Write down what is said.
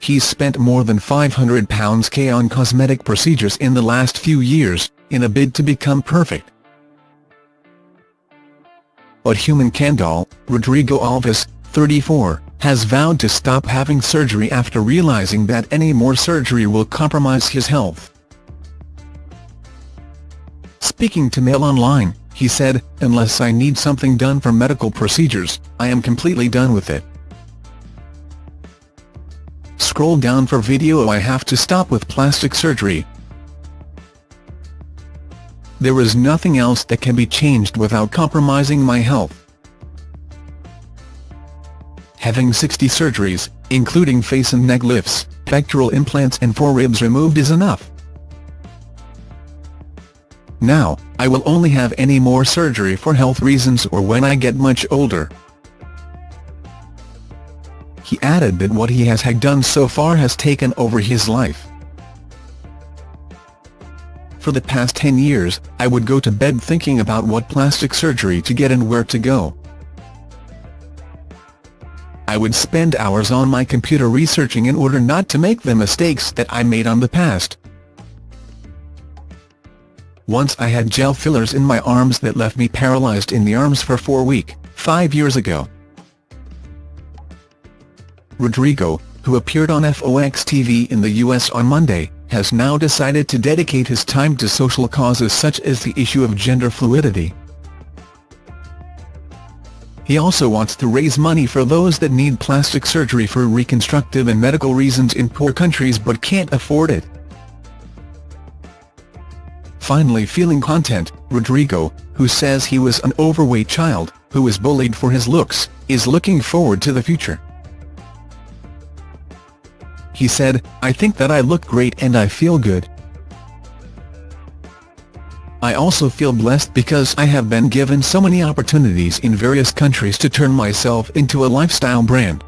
he's spent more than £500k on cosmetic procedures in the last few years, in a bid to become perfect. But human Ken Doll, Rodrigo Alves, 34, has vowed to stop having surgery after realizing that any more surgery will compromise his health. Speaking to Mail Online, he said, unless I need something done for medical procedures, I am completely done with it. Scroll down for video I have to stop with plastic surgery. There is nothing else that can be changed without compromising my health. Having 60 surgeries, including face and neck lifts, pectoral implants and four ribs removed is enough. Now, I will only have any more surgery for health reasons or when I get much older. He added that what he has had done so far has taken over his life. For the past 10 years, I would go to bed thinking about what plastic surgery to get and where to go. I would spend hours on my computer researching in order not to make the mistakes that I made on the past. Once I had gel fillers in my arms that left me paralyzed in the arms for four weeks, five years ago. Rodrigo, who appeared on FOX TV in the US on Monday, has now decided to dedicate his time to social causes such as the issue of gender fluidity. He also wants to raise money for those that need plastic surgery for reconstructive and medical reasons in poor countries but can't afford it finally feeling content, Rodrigo, who says he was an overweight child, who was bullied for his looks, is looking forward to the future. He said, I think that I look great and I feel good. I also feel blessed because I have been given so many opportunities in various countries to turn myself into a lifestyle brand.